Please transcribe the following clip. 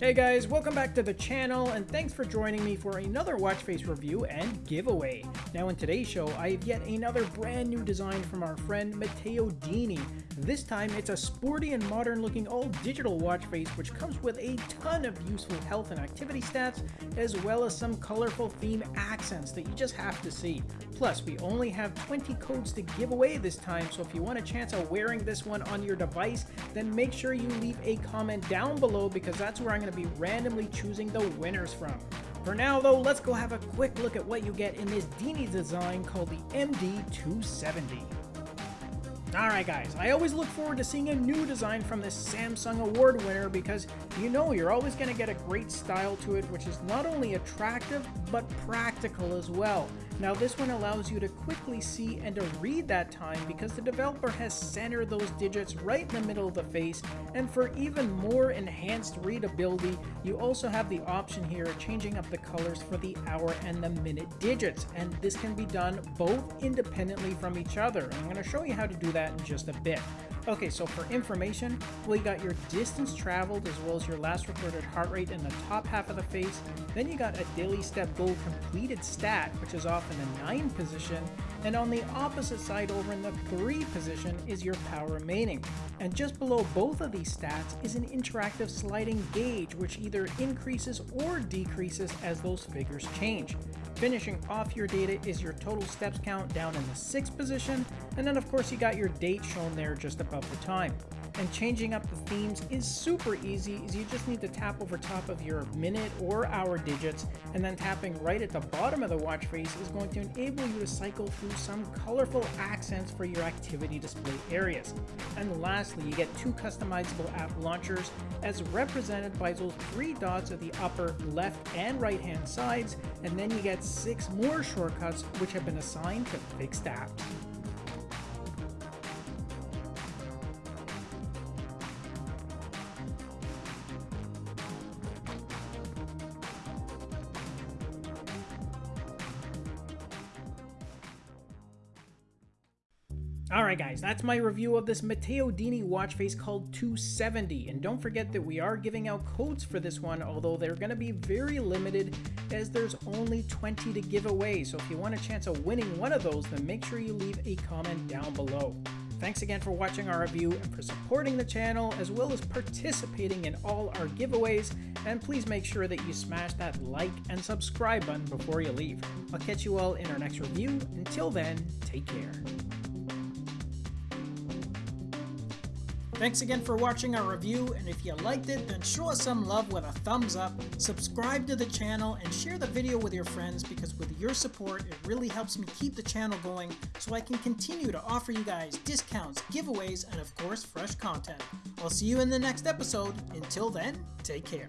Hey guys, welcome back to the channel and thanks for joining me for another watch face review and giveaway. Now in today's show, I have yet another brand new design from our friend Matteo Dini. This time it's a sporty and modern looking all digital watch face which comes with a ton of useful health and activity stats as well as some colorful theme accents that you just have to see. Plus we only have 20 codes to give away this time so if you want a chance of wearing this one on your device then make sure you leave a comment down below because that's where I'm going to be randomly choosing the winners from. For now though, let's go have a quick look at what you get in this Dini design called the MD270. Alright guys, I always look forward to seeing a new design from this Samsung award winner because you know you're always going to get a great style to it which is not only attractive but practical as well. Now this one allows you to quickly see and to read that time because the developer has centered those digits right in the middle of the face and for even more enhanced readability you also have the option here of changing up the colors for the hour and the minute digits and this can be done both independently from each other. I'm going to show you how to do that in just a bit. Okay, so for information, well, you got your distance traveled as well as your last recorded heart rate in the top half of the face. Then you got a daily step goal completed stat, which is off in the 9 position. And on the opposite side over in the 3 position is your power remaining. And just below both of these stats is an interactive sliding gauge, which either increases or decreases as those figures change. Finishing off your data is your total steps count down in the 6th position, and then of course you got your date shown there just above the time. And changing up the themes is super easy, as you just need to tap over top of your minute or hour digits, and then tapping right at the bottom of the watch face is going to enable you to cycle through some colorful accents for your activity display areas. And lastly, you get two customizable app launchers as represented by those three dots at the upper left and right hand sides, and then you get six more shortcuts which have been assigned to fixed apps. Alright guys, that's my review of this Matteo Dini watch face called 270, and don't forget that we are giving out codes for this one, although they're going to be very limited as there's only 20 to give away, so if you want a chance of winning one of those, then make sure you leave a comment down below. Thanks again for watching our review and for supporting the channel, as well as participating in all our giveaways, and please make sure that you smash that like and subscribe button before you leave. I'll catch you all in our next review. Until then, take care. Thanks again for watching our review, and if you liked it, then show us some love with a thumbs up, subscribe to the channel, and share the video with your friends because with your support, it really helps me keep the channel going so I can continue to offer you guys discounts, giveaways, and of course, fresh content. I'll see you in the next episode. Until then, take care.